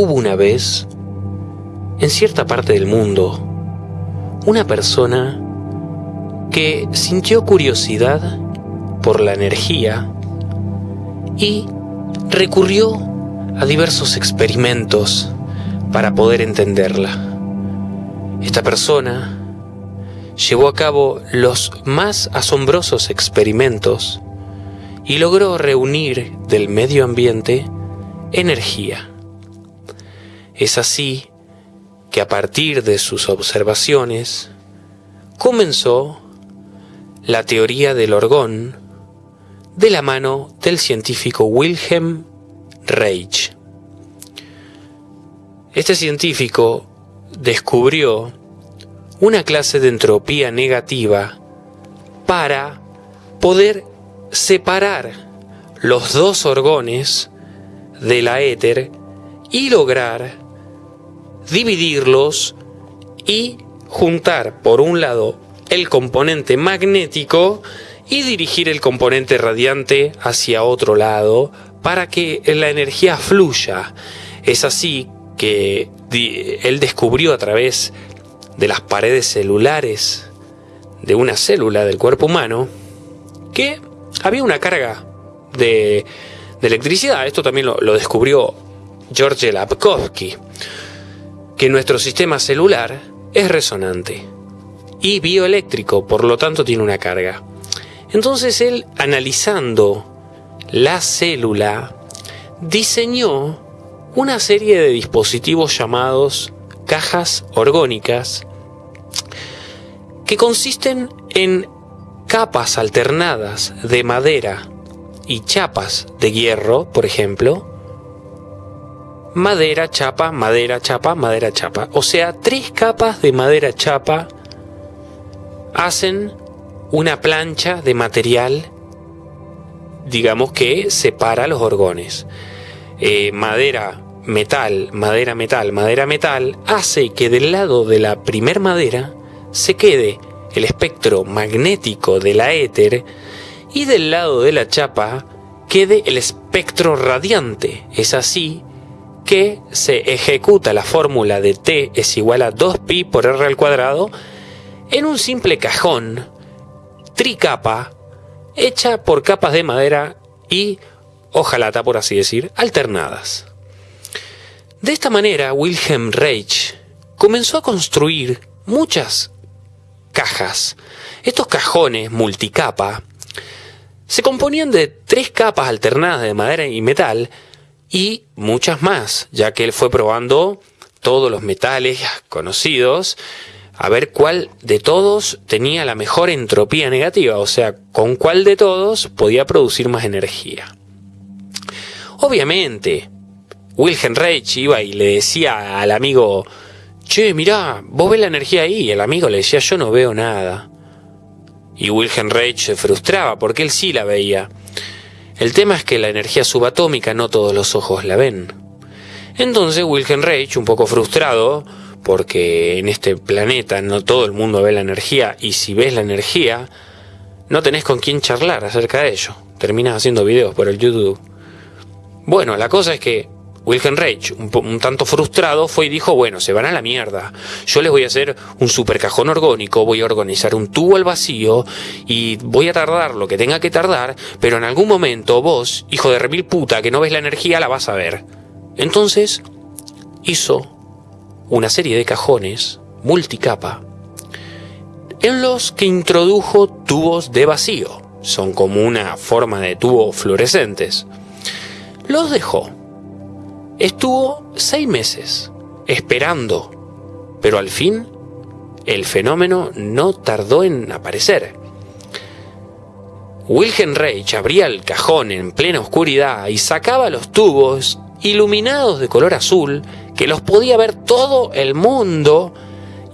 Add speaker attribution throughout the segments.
Speaker 1: Hubo una vez, en cierta parte del mundo, una persona que sintió curiosidad por la energía y recurrió a diversos experimentos para poder entenderla. Esta persona llevó a cabo los más asombrosos experimentos y logró reunir del medio ambiente energía. Es así que a partir de sus observaciones comenzó la teoría del orgón de la mano del científico Wilhelm Reich. Este científico descubrió una clase de entropía negativa para poder separar los dos orgones de la éter y lograr dividirlos y juntar por un lado el componente magnético y dirigir el componente radiante hacia otro lado para que la energía fluya. Es así que él descubrió a través de las paredes celulares de una célula del cuerpo humano que había una carga de, electricidad. Esto también lo, lo descubrió George Lapkovsky, que nuestro sistema celular es resonante y bioeléctrico, por lo tanto tiene una carga. Entonces él, analizando la célula, diseñó una serie de dispositivos llamados cajas orgónicas que consisten en capas alternadas de madera y chapas de hierro, por ejemplo, madera, chapa, madera, chapa, madera, chapa. O sea, tres capas de madera chapa hacen una plancha de material, digamos que separa los orgones. Eh, madera, metal, madera, metal, madera, metal, hace que del lado de la primer madera se quede el espectro magnético de la éter y del lado de la chapa quede el espectro radiante. Es así que se ejecuta la fórmula de T es igual a 2pi por R al cuadrado en un simple cajón tricapa hecha por capas de madera y hojalata, por así decir, alternadas. De esta manera, Wilhelm Reich comenzó a construir muchas cajas. Estos cajones multicapa se componían de tres capas alternadas de madera y metal y muchas más, ya que él fue probando todos los metales conocidos a ver cuál de todos tenía la mejor entropía negativa, o sea, con cuál de todos podía producir más energía. Obviamente, Wilhelm Reich iba y le decía al amigo, che, mirá, vos ves la energía ahí, y el amigo le decía, yo no veo nada. Y Wilhelm Reich se frustraba porque él sí la veía. El tema es que la energía subatómica no todos los ojos la ven. Entonces Wilhelm Reich, un poco frustrado, porque en este planeta no todo el mundo ve la energía y si ves la energía no tenés con quién charlar acerca de ello. Terminas haciendo videos por el YouTube. Bueno, la cosa es que Wilhelm Reich, un, tanto frustrado, fue y dijo, bueno, se van a la mierda. Yo les voy a hacer un super cajón orgónico, voy a organizar un tubo al vacío y voy a tardar lo que tenga que tardar, pero en algún momento vos, hijo de remil puta, que no ves la energía, la vas a ver. Entonces, hizo una serie de cajones multicapa en los que introdujo tubos de vacío. Son como una forma de tubo fluorescentes. Los dejó. Estuvo seis meses esperando, pero al fin el fenómeno no tardó en aparecer. Wilhelm Reich abría el cajón en plena oscuridad y sacaba los tubos iluminados de color azul que los podía ver todo el mundo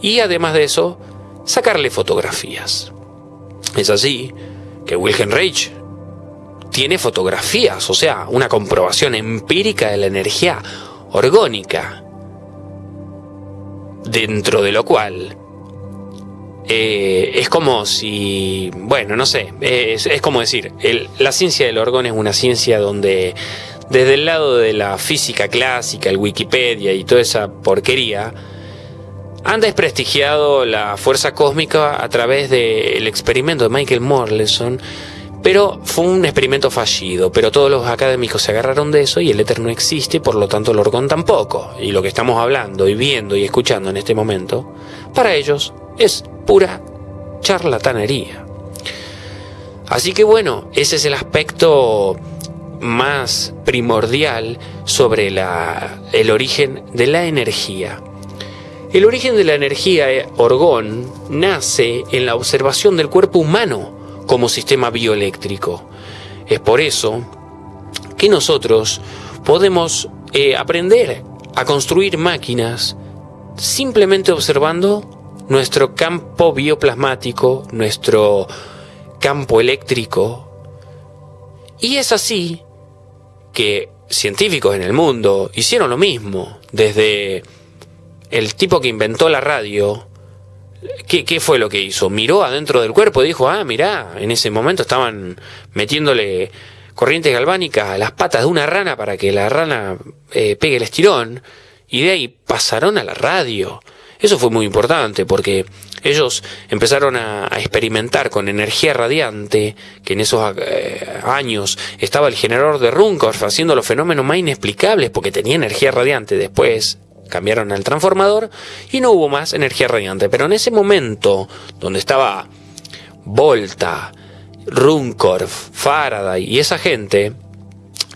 Speaker 1: y además de eso, sacarle fotografías. Es así que Wilhelm Reich tiene fotografías, o sea, una comprobación empírica de la energía orgónica, dentro de lo cual eh, es como si, bueno, no sé, es, como decir, la ciencia del orgón es una ciencia donde desde el lado de la física clásica, el Wikipedia y toda esa porquería, han desprestigiado la fuerza cósmica a través del experimento de Michael Morleson, pero fue un experimento fallido, pero todos los académicos se agarraron de eso y el éter no existe, por lo tanto el orgón tampoco. Y lo que estamos hablando y viendo y escuchando en este momento, para ellos es pura charlatanería. Así que bueno, ese es el aspecto más primordial sobre la, el origen de la energía. El origen de la energía eh, orgón nace en la observación del cuerpo humano como sistema bioeléctrico. Es por eso que nosotros podemos eh, aprender a construir máquinas simplemente observando nuestro campo bioplasmático, nuestro campo eléctrico. Y es así que científicos en el mundo hicieron lo mismo, desde el tipo que inventó la radio, ¿qué, fue lo que hizo? Miró adentro del cuerpo y dijo, ah, mirá, en ese momento estaban metiéndole corrientes galvánicas a las patas de una rana para que la rana eh, pegue el estirón, y de ahí pasaron a la radio. Eso fue muy importante porque ellos empezaron a, experimentar con energía radiante, que en esos eh, años estaba el generador de Runcorf haciendo los fenómenos más inexplicables porque tenía energía radiante. Después cambiaron al transformador y no hubo más energía radiante. Pero en ese momento, donde estaba Volta, Runcorf, Faraday y esa gente,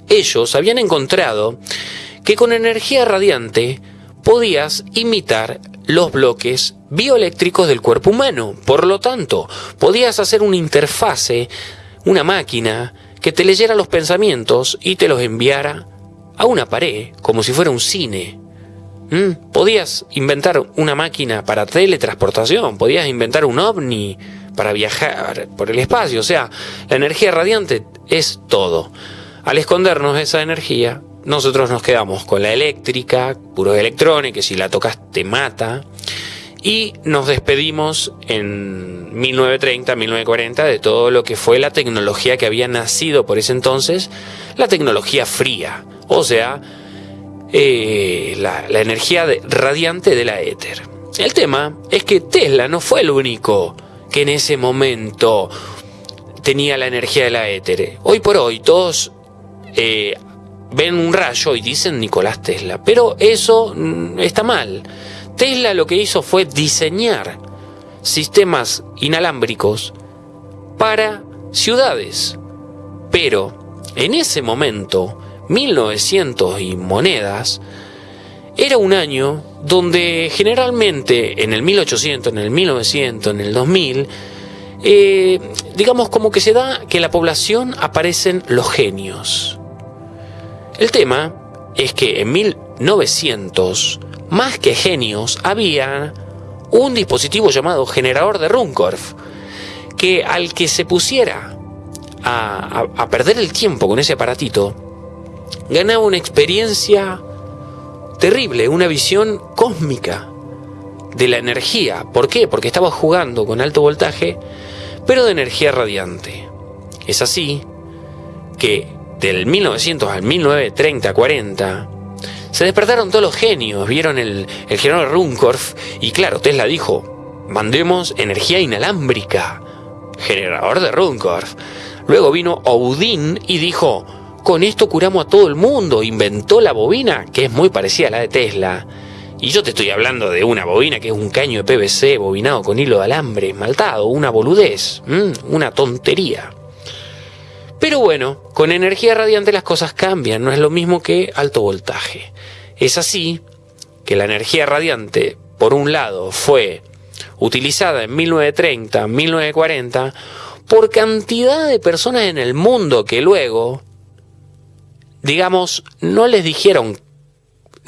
Speaker 1: ellos habían encontrado que con energía radiante podías imitar los bloques bioeléctricos del cuerpo humano. Por lo tanto, podías hacer una interfase, una máquina, que te leyera los pensamientos y te los enviara a una pared, como si fuera un cine. Mm, podías inventar una máquina para teletransportación, podías inventar un ovni para viajar por el espacio, o sea, la energía radiante es todo. Al escondernos esa energía, nosotros nos quedamos con la eléctrica, puros electrones, que si la tocas te mata, y nos despedimos en 1930, 1940 de todo lo que fue la tecnología que había nacido por ese entonces, la tecnología fría, o sea, eh, la, energía radiante de la éter. El tema es que Tesla no fue el único que en ese momento tenía la energía de la éter. Hoy por hoy todos eh, ven un rayo y dicen Nicolás Tesla, pero eso mm, está mal. Tesla lo que hizo fue diseñar sistemas inalámbricos para ciudades. Pero en ese momento 1900 y monedas, era un año donde generalmente en el 1800, en el 1900, en el 2000, eh, digamos como que se da que la población aparecen los genios. El tema es que en 1900, más que genios, había un dispositivo llamado generador de Runcorf, que al que se pusiera a perder el tiempo con ese aparatito, ganaba una experiencia terrible, una visión cósmica de la energía. ¿Por qué? Porque estaba jugando con alto voltaje, pero de energía radiante. Es así que del 1900 al 1930, 40, se despertaron todos los genios, vieron el, el generador Runcorf y claro, Tesla dijo, mandemos energía inalámbrica, generador de Runcorf. Luego vino Odin y dijo, con esto curamos a todo el mundo, inventó la bobina, que es muy parecida a la de Tesla. Y yo te estoy hablando de una bobina que es un caño de PVC bobinado con hilo de alambre esmaltado, una boludez, una tontería. Pero bueno, con energía radiante las cosas cambian, no es lo mismo que alto voltaje. Es así que la energía radiante, por un lado, fue utilizada en 1930, 1940, por cantidad de personas en el mundo que luego digamos, no les dijeron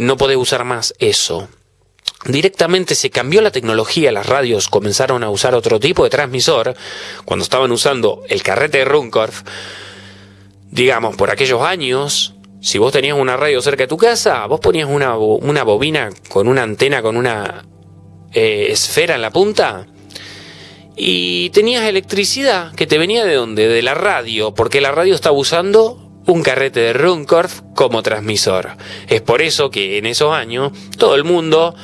Speaker 1: no podés usar más eso. Directamente se cambió la tecnología, las radios comenzaron a usar otro tipo de transmisor, cuando estaban usando el carrete de Runcorf, digamos, por aquellos años, si vos tenías una radio cerca de tu casa, vos ponías una, una bobina con una antena, con una eh, esfera en la punta, y tenías electricidad que te venía de dónde? De la radio, porque la radio estaba usando un carrete de Runcorf como transmisor. Es por eso que en esos años todo el mundo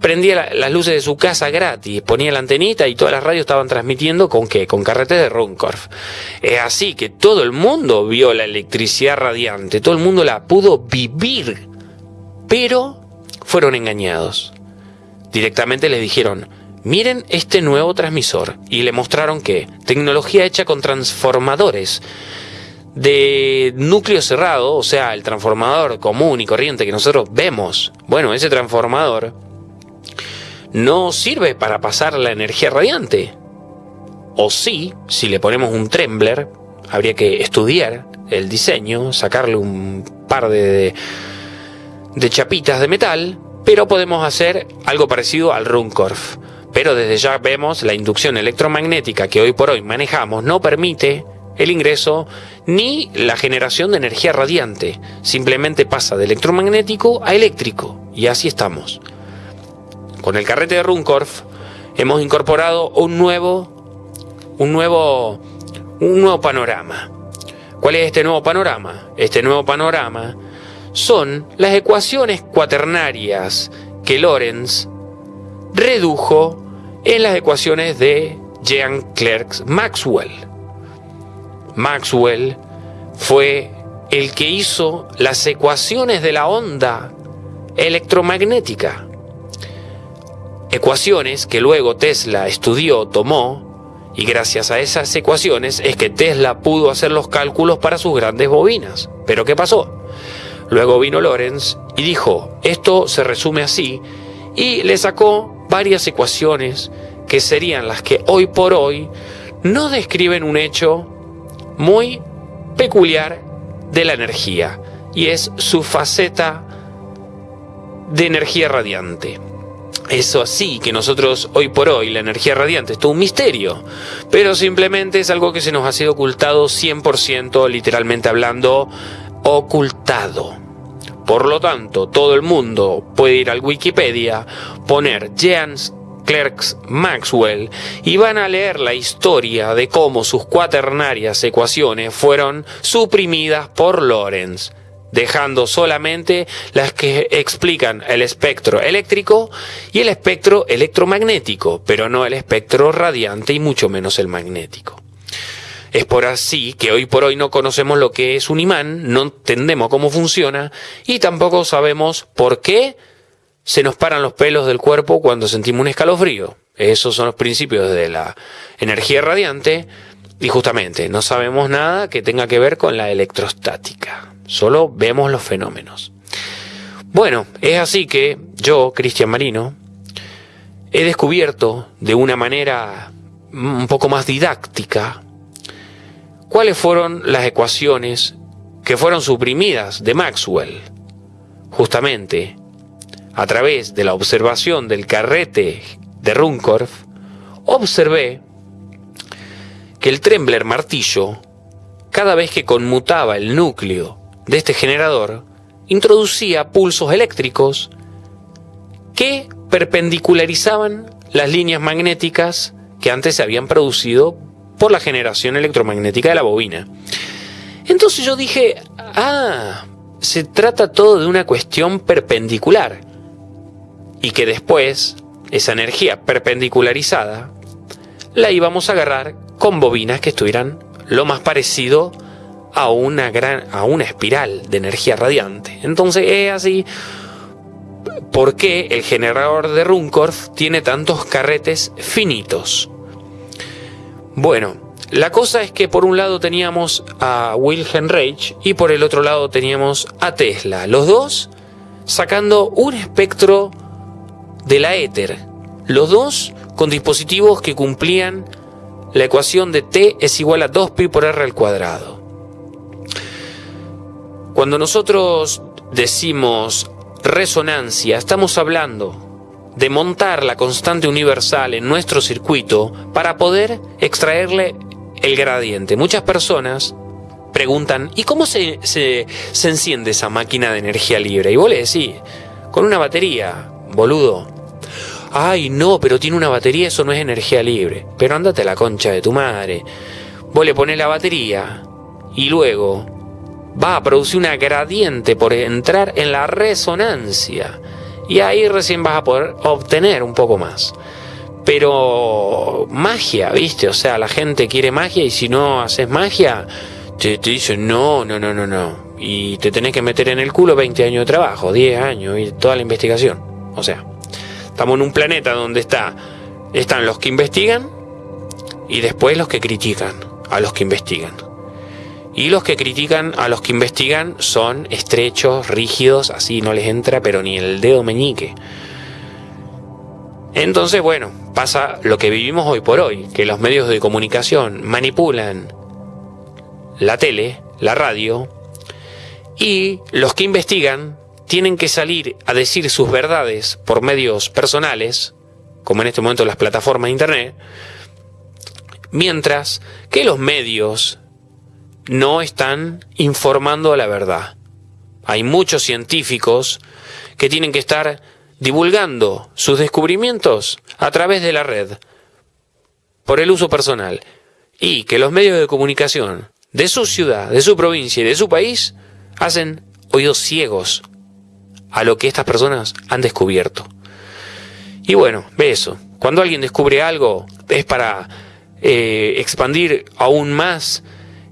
Speaker 1: prendía las luces de su casa gratis, ponía la antenita y todas las radios estaban transmitiendo con qué, con carretes de Runcorf. Es así que todo el mundo vio la electricidad radiante, todo el mundo la pudo vivir, pero fueron engañados. Directamente les dijeron, miren este nuevo transmisor y le mostraron que tecnología hecha con transformadores de núcleo cerrado, o sea, el transformador común y corriente que nosotros vemos. Bueno, ese transformador no sirve para pasar la energía radiante. O sí, si le ponemos un trembler, habría que estudiar el diseño, sacarle un par de, de chapitas de metal, pero podemos hacer algo parecido al Runcorf. Pero desde ya vemos la inducción electromagnética que hoy por hoy manejamos no permite el ingreso ni la generación de energía radiante. Simplemente pasa de electromagnético a eléctrico. Y así estamos. Con el carrete de Runcorf hemos incorporado un nuevo, un nuevo, un nuevo panorama. ¿Cuál es este nuevo panorama? Este nuevo panorama son las ecuaciones cuaternarias que Lorentz redujo en las ecuaciones de Jean Clerk Maxwell. Maxwell fue el que hizo las ecuaciones de la onda electromagnética ecuaciones que luego Tesla estudió, tomó, y gracias a esas ecuaciones es que Tesla pudo hacer los cálculos para sus grandes bobinas. Pero ¿qué pasó? Luego vino Lorenz y dijo, esto se resume así, y le sacó varias ecuaciones que serían las que hoy por hoy no describen un hecho muy peculiar de la energía, y es su faceta de energía radiante. Eso así que nosotros hoy por hoy la energía radiante es todo un misterio, pero simplemente es algo que se nos ha sido ocultado 100% literalmente hablando, ocultado. Por lo tanto, todo el mundo puede ir al Wikipedia, poner Jeans Clerks Maxwell y van a leer la historia de cómo sus cuaternarias ecuaciones fueron suprimidas por Lorentz dejando solamente las que explican el espectro eléctrico y el espectro electromagnético, pero no el espectro radiante y mucho menos el magnético. Es por así que hoy por hoy no conocemos lo que es un imán, no entendemos cómo funciona y tampoco sabemos por qué se nos paran los pelos del cuerpo cuando sentimos un escalofrío. Esos son los principios de la energía radiante y justamente no sabemos nada que tenga que ver con la electrostática. Solo vemos los fenómenos. Bueno, es así que yo, Cristian Marino, he descubierto de una manera un poco más didáctica cuáles fueron las ecuaciones que fueron suprimidas de Maxwell. Justamente, a través de la observación del carrete de Runcorf, observé que el Trembler martillo, cada vez que conmutaba el núcleo de este generador introducía pulsos eléctricos que perpendicularizaban las líneas magnéticas que antes se habían producido por la generación electromagnética de la bobina. Entonces yo dije, ah, se trata todo de una cuestión perpendicular y que después esa energía perpendicularizada la íbamos a agarrar con bobinas que estuvieran lo más parecido a una gran a una espiral de energía radiante. Entonces es así por qué el generador de Runcorf tiene tantos carretes finitos. Bueno, la cosa es que por un lado teníamos a Wilhelm Reich y por el otro lado teníamos a Tesla, los dos sacando un espectro de la éter, los dos con dispositivos que cumplían la ecuación de T es igual a 2pi por R al cuadrado. Cuando nosotros decimos resonancia, estamos hablando de montar la constante universal en nuestro circuito para poder extraerle el gradiente. Muchas personas preguntan, ¿y cómo se, se, enciende esa máquina de energía libre? Y vos le decís, con una batería, boludo. Ay, no, pero tiene una batería, eso no es energía libre. Pero andate a la concha de tu madre. Vos le pones la batería y luego va a producir una gradiente por entrar en la resonancia. Y ahí recién vas a poder obtener un poco más. Pero magia, ¿viste? O sea, la gente quiere magia y si no haces magia, te, te dicen no, no, no, no, no. Y te tenés que meter en el culo 20 años de trabajo, 10 años y toda la investigación. O sea, estamos en un planeta donde está, están los que investigan y después los que critican a los que investigan. Y los que critican a los que investigan son estrechos, rígidos, así no les entra pero ni el dedo meñique. Entonces, bueno, pasa lo que vivimos hoy por hoy, que los medios de comunicación manipulan la tele, la radio, y los que investigan tienen que salir a decir sus verdades por medios personales, como en este momento las plataformas de Internet, mientras que los medios no están informando la verdad. Hay muchos científicos que tienen que estar divulgando sus descubrimientos a través de la red, por el uso personal, y que los medios de comunicación de su ciudad, de su provincia y de su país hacen oídos ciegos a lo que estas personas han descubierto. Y bueno, ve eso. Cuando alguien descubre algo es para eh, expandir aún más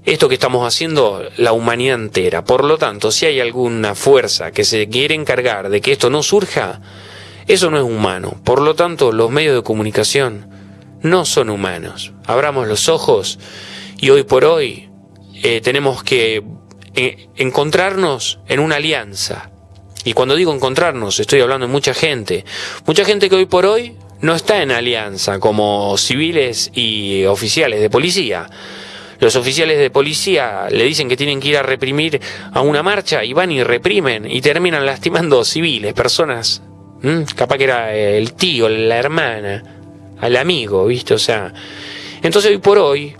Speaker 1: esto que estamos haciendo la humanidad entera. Por lo tanto, si hay alguna fuerza que se quiere encargar de que esto no surja, eso no es humano. Por lo tanto, los medios de comunicación no son humanos. Abramos los ojos y hoy por hoy eh, tenemos que eh, encontrarnos en una alianza. Y cuando digo encontrarnos, estoy hablando de mucha gente. Mucha gente que hoy por hoy no está en alianza como civiles y oficiales de policía los oficiales de policía le dicen que tienen que ir a reprimir a una marcha y van y reprimen y terminan lastimando civiles, personas, capaz que era el tío, la hermana, al amigo, ¿viste? O sea, entonces hoy por hoy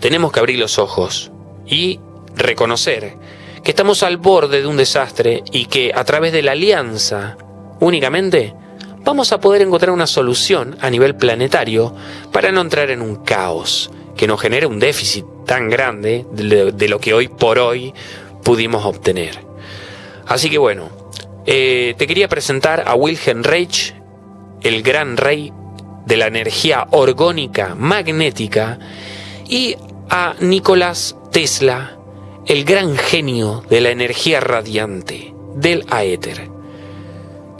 Speaker 1: tenemos que abrir los ojos y reconocer que estamos al borde de un desastre y que a través de la alianza únicamente vamos a poder encontrar una solución a nivel planetario para no entrar en un caos que nos genere un déficit tan grande de, lo que hoy por hoy pudimos obtener. Así que bueno, eh, te quería presentar a Wilhelm Reich, el gran rey de la energía orgónica magnética, y a Nicolás Tesla, el gran genio de la energía radiante del aéter.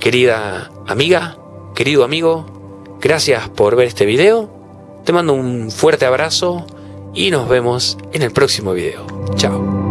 Speaker 1: Querida amiga, querido amigo, gracias por ver este video te mando un fuerte abrazo y nos vemos en el próximo video. Chao.